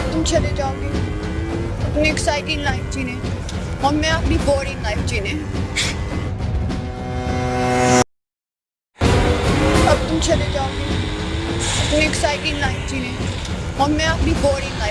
अब तुम चले जाओगे। अपनी एक्साइटिंग लाइफ जीने। और मैं अपनी बोरिंग लाइफ जीने। अब तुम चले जाओगे। अपनी एक्साइटिंग लाइफ जीने। और मैं अपनी बोरिंग लाइफ